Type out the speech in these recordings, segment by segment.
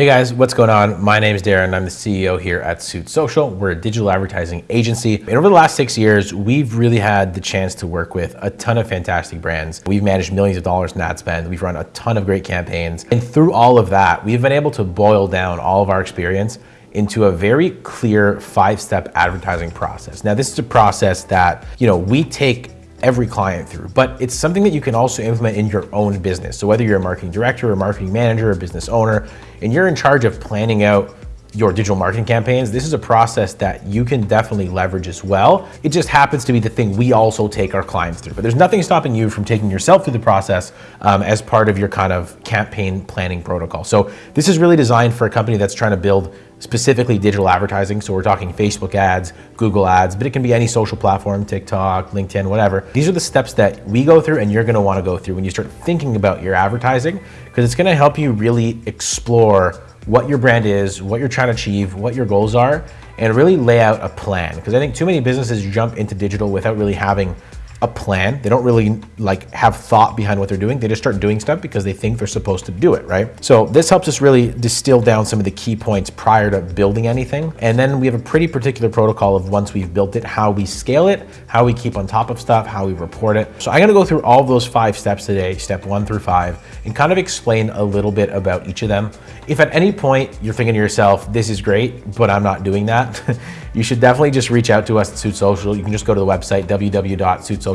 Hey guys, what's going on? My name is Darren. I'm the CEO here at Suit Social. We're a digital advertising agency. And over the last six years, we've really had the chance to work with a ton of fantastic brands. We've managed millions of dollars in ad spend. We've run a ton of great campaigns. And through all of that, we've been able to boil down all of our experience into a very clear five-step advertising process. Now, this is a process that, you know, we take every client through, but it's something that you can also implement in your own business. So whether you're a marketing director, a marketing manager, or business owner, and you're in charge of planning out your digital marketing campaigns, this is a process that you can definitely leverage as well. It just happens to be the thing we also take our clients through. But there's nothing stopping you from taking yourself through the process um, as part of your kind of campaign planning protocol. So this is really designed for a company that's trying to build specifically digital advertising. So we're talking Facebook ads, Google ads, but it can be any social platform, TikTok, LinkedIn, whatever. These are the steps that we go through and you're gonna wanna go through when you start thinking about your advertising, because it's gonna help you really explore what your brand is, what you're trying to achieve, what your goals are, and really lay out a plan. Because I think too many businesses jump into digital without really having a plan. They don't really like have thought behind what they're doing. They just start doing stuff because they think they're supposed to do it, right? So this helps us really distill down some of the key points prior to building anything. And then we have a pretty particular protocol of once we've built it, how we scale it, how we keep on top of stuff, how we report it. So I'm gonna go through all those five steps today, step one through five, and kind of explain a little bit about each of them. If at any point you're thinking to yourself, this is great, but I'm not doing that, you should definitely just reach out to us at Suit Social. You can just go to the website, www.suitsocial.com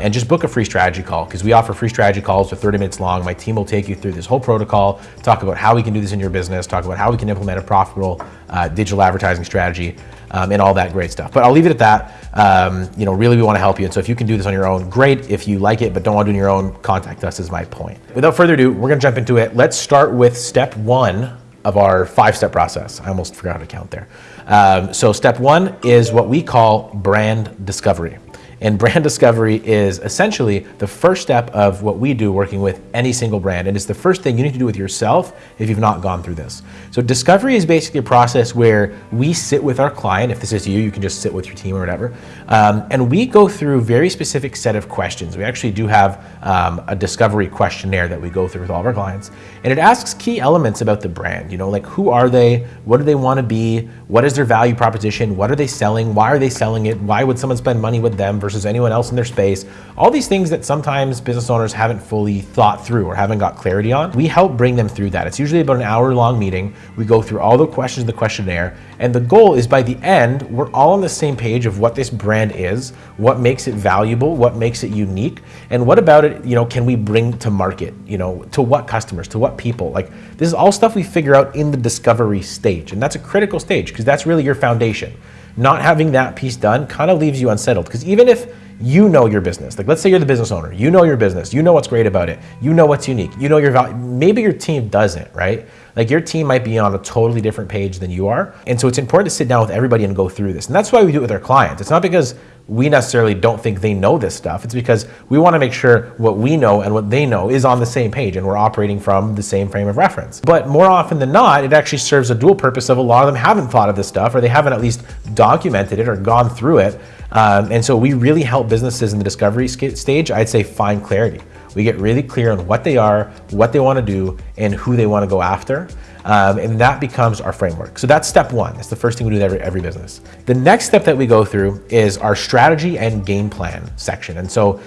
and just book a free strategy call because we offer free strategy calls. They're 30 minutes long. My team will take you through this whole protocol, talk about how we can do this in your business, talk about how we can implement a profitable uh, digital advertising strategy um, and all that great stuff. But I'll leave it at that. Um, you know, really we wanna help you. And so if you can do this on your own, great. If you like it but don't wanna do it on your own, contact us is my point. Without further ado, we're gonna jump into it. Let's start with step one of our five-step process. I almost forgot how to count there. Um, so step one is what we call brand discovery. And brand discovery is essentially the first step of what we do working with any single brand. And it's the first thing you need to do with yourself if you've not gone through this. So discovery is basically a process where we sit with our client. If this is you, you can just sit with your team or whatever. Um, and we go through very specific set of questions. We actually do have um, a discovery questionnaire that we go through with all of our clients. And it asks key elements about the brand, you know, like who are they? What do they want to be? What is their value proposition? What are they selling? Why are they selling it? Why would someone spend money with them versus anyone else in their space. All these things that sometimes business owners haven't fully thought through or haven't got clarity on. We help bring them through that. It's usually about an hour long meeting. We go through all the questions in the questionnaire and the goal is by the end, we're all on the same page of what this brand is, what makes it valuable, what makes it unique, and what about it, you know, can we bring to market, you know, to what customers, to what people? Like this is all stuff we figure out in the discovery stage. And that's a critical stage because that's really your foundation not having that piece done kind of leaves you unsettled because even if you know your business. Like let's say you're the business owner, you know your business, you know what's great about it, you know what's unique, you know your value. Maybe your team doesn't, right? Like your team might be on a totally different page than you are. And so it's important to sit down with everybody and go through this. And that's why we do it with our clients. It's not because we necessarily don't think they know this stuff. It's because we want to make sure what we know and what they know is on the same page and we're operating from the same frame of reference. But more often than not, it actually serves a dual purpose of a lot of them haven't thought of this stuff or they haven't at least documented it or gone through it. Um, and so we really help businesses in the discovery stage, I'd say find clarity. We get really clear on what they are, what they want to do, and who they want to go after. Um, and that becomes our framework. So that's step one. That's the first thing we do with every, every business. The next step that we go through is our strategy and game plan section. And so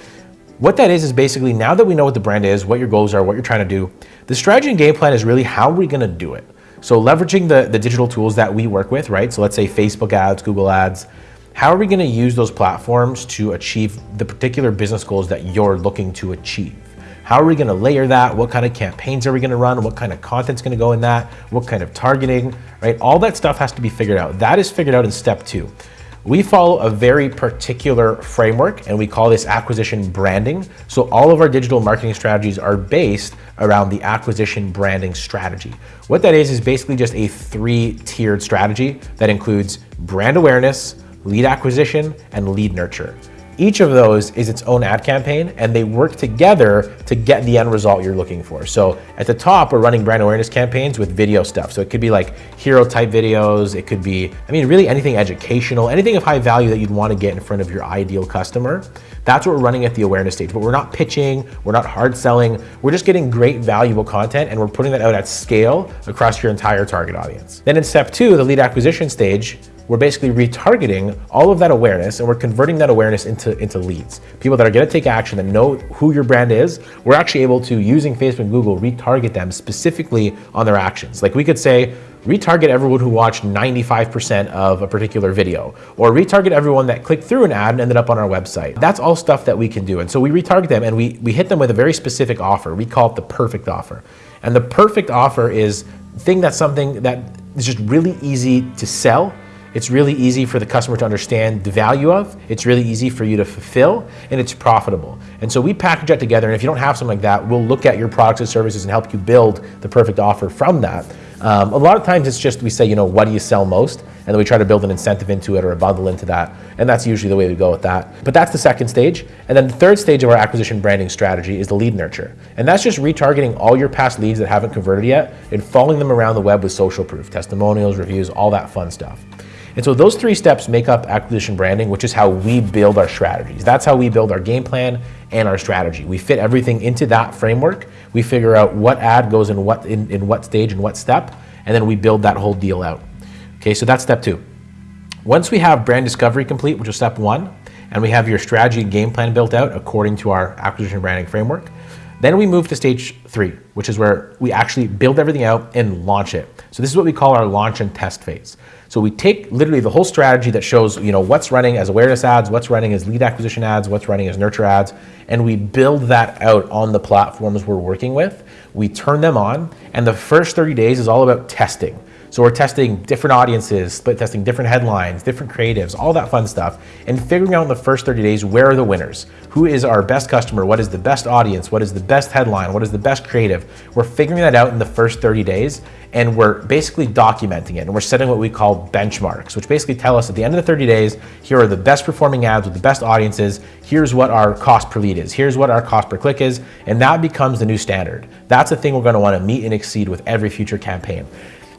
what that is, is basically now that we know what the brand is, what your goals are, what you're trying to do, the strategy and game plan is really how are we going to do it? So leveraging the, the digital tools that we work with, right? So let's say Facebook ads, Google ads, how are we going to use those platforms to achieve the particular business goals that you're looking to achieve? How are we going to layer that? What kind of campaigns are we going to run? What kind of content's going to go in that? What kind of targeting, right? All that stuff has to be figured out. That is figured out in step two. We follow a very particular framework and we call this acquisition branding. So all of our digital marketing strategies are based around the acquisition branding strategy. What that is, is basically just a three tiered strategy that includes brand awareness, lead acquisition, and lead nurture. Each of those is its own ad campaign and they work together to get the end result you're looking for. So at the top, we're running brand awareness campaigns with video stuff. So it could be like hero type videos. It could be, I mean, really anything educational, anything of high value that you'd want to get in front of your ideal customer. That's what we're running at the awareness stage, but we're not pitching, we're not hard selling. We're just getting great valuable content and we're putting that out at scale across your entire target audience. Then in step two, the lead acquisition stage, we're basically retargeting all of that awareness and we're converting that awareness into, into leads. People that are gonna take action and know who your brand is, we're actually able to, using Facebook and Google, retarget them specifically on their actions. Like we could say, retarget everyone who watched 95% of a particular video, or retarget everyone that clicked through an ad and ended up on our website. That's all stuff that we can do. And so we retarget them and we, we hit them with a very specific offer. We call it the perfect offer. And the perfect offer is thing that's something that is just really easy to sell it's really easy for the customer to understand the value of, it's really easy for you to fulfill, and it's profitable. And so we package that together, and if you don't have something like that, we'll look at your products and services and help you build the perfect offer from that. Um, a lot of times it's just we say, you know, what do you sell most? And then we try to build an incentive into it or a bundle into that. And that's usually the way we go with that. But that's the second stage. And then the third stage of our acquisition branding strategy is the lead nurture. And that's just retargeting all your past leads that haven't converted yet and following them around the web with social proof, testimonials, reviews, all that fun stuff. And so those three steps make up acquisition branding, which is how we build our strategies. That's how we build our game plan and our strategy. We fit everything into that framework. We figure out what ad goes in what, in, in what stage and what step, and then we build that whole deal out. Okay, so that's step two. Once we have brand discovery complete, which is step one, and we have your strategy and game plan built out according to our acquisition branding framework, then we move to stage three, which is where we actually build everything out and launch it. So this is what we call our launch and test phase. So we take literally the whole strategy that shows, you know, what's running as awareness ads, what's running as lead acquisition ads, what's running as nurture ads, and we build that out on the platforms we're working with. We turn them on, and the first 30 days is all about testing. So we're testing different audiences, split testing different headlines, different creatives, all that fun stuff, and figuring out in the first 30 days, where are the winners? Who is our best customer? What is the best audience? What is the best headline? What is the best creative? We're figuring that out in the first 30 days, and we're basically documenting it. And we're setting what we call benchmarks, which basically tell us at the end of the 30 days, here are the best performing ads with the best audiences. Here's what our cost per lead is. Here's what our cost per click is. And that becomes the new standard. That's the thing we're gonna wanna meet and exceed with every future campaign.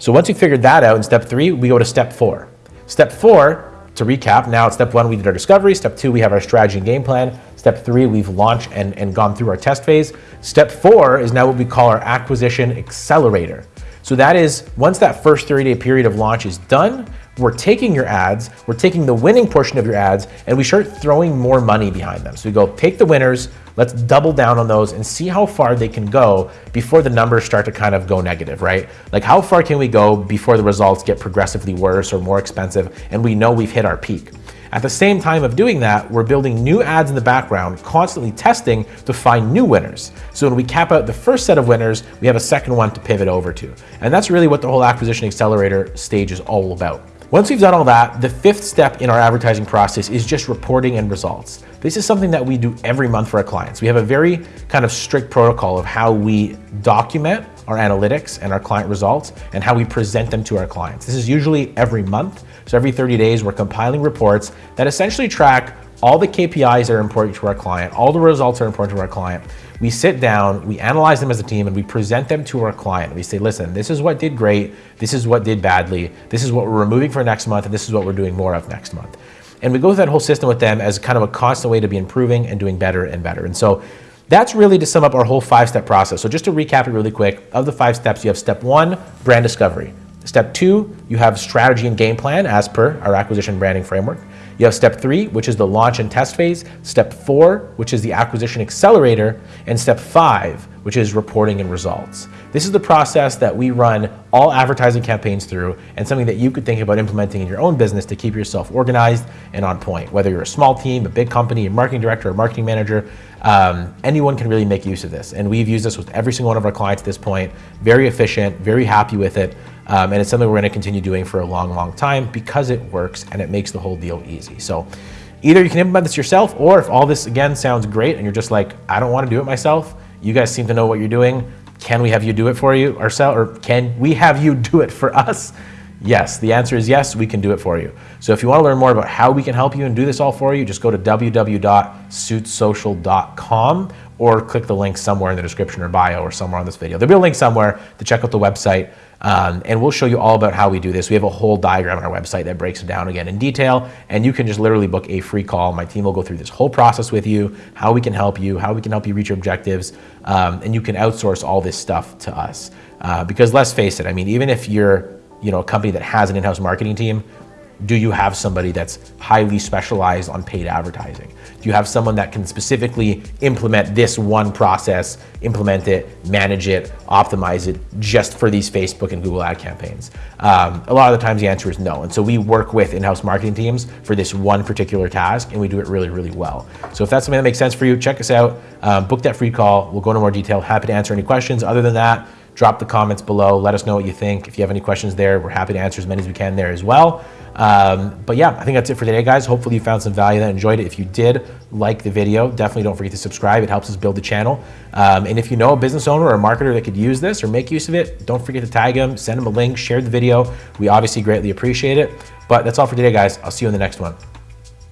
So once we figured that out in step three, we go to step four. Step four, to recap, now at step one, we did our discovery. Step two, we have our strategy and game plan. Step three, we've launched and, and gone through our test phase. Step four is now what we call our acquisition accelerator. So that is, once that first 30 day period of launch is done, we're taking your ads, we're taking the winning portion of your ads, and we start throwing more money behind them. So we go, take the winners, let's double down on those and see how far they can go before the numbers start to kind of go negative, right? Like how far can we go before the results get progressively worse or more expensive and we know we've hit our peak. At the same time of doing that, we're building new ads in the background, constantly testing to find new winners. So when we cap out the first set of winners, we have a second one to pivot over to. And that's really what the whole acquisition accelerator stage is all about. Once we've done all that, the fifth step in our advertising process is just reporting and results. This is something that we do every month for our clients. We have a very kind of strict protocol of how we document our analytics and our client results and how we present them to our clients. This is usually every month. So every 30 days, we're compiling reports that essentially track all the KPIs that are important to our client, all the results that are important to our client. We sit down, we analyze them as a team, and we present them to our client. We say, listen, this is what did great, this is what did badly, this is what we're removing for next month, and this is what we're doing more of next month. And we go through that whole system with them as kind of a constant way to be improving and doing better and better. And so that's really to sum up our whole five-step process. So just to recap it really quick, of the five steps, you have step one, brand discovery. Step two, you have strategy and game plan as per our acquisition branding framework. You have step three, which is the launch and test phase, step four, which is the acquisition accelerator, and step five, which is reporting and results. This is the process that we run all advertising campaigns through and something that you could think about implementing in your own business to keep yourself organized and on point. Whether you're a small team, a big company, a marketing director, a marketing manager, um, anyone can really make use of this. And we've used this with every single one of our clients at this point. Very efficient, very happy with it. Um, and it's something we're gonna continue doing for a long, long time because it works and it makes the whole deal easy. So either you can implement this yourself or if all this again sounds great and you're just like, I don't wanna do it myself, you guys seem to know what you're doing, can we have you do it for you ourselves or can we have you do it for us? Yes, the answer is yes, we can do it for you. So if you want to learn more about how we can help you and do this all for you, just go to www.suitsocial.com or click the link somewhere in the description or bio or somewhere on this video. There'll be a link somewhere to check out the website. Um, and we'll show you all about how we do this. We have a whole diagram on our website that breaks it down again in detail, and you can just literally book a free call. My team will go through this whole process with you, how we can help you, how we can help you reach your objectives, um, and you can outsource all this stuff to us. Uh, because let's face it, I mean, even if you're you know, a company that has an in-house marketing team, do you have somebody that's highly specialized on paid advertising? Do you have someone that can specifically implement this one process, implement it, manage it, optimize it just for these Facebook and Google ad campaigns? Um, a lot of the times the answer is no. And so we work with in-house marketing teams for this one particular task and we do it really, really well. So if that's something that makes sense for you, check us out, um, book that free call. We'll go into more detail. Happy to answer any questions. Other than that, drop the comments below. Let us know what you think. If you have any questions there, we're happy to answer as many as we can there as well. Um, but yeah, I think that's it for today, guys. Hopefully you found some value that enjoyed it. If you did like the video, definitely don't forget to subscribe. It helps us build the channel. Um, and if you know a business owner or a marketer that could use this or make use of it, don't forget to tag them, send them a link, share the video. We obviously greatly appreciate it. But that's all for today, guys. I'll see you in the next one.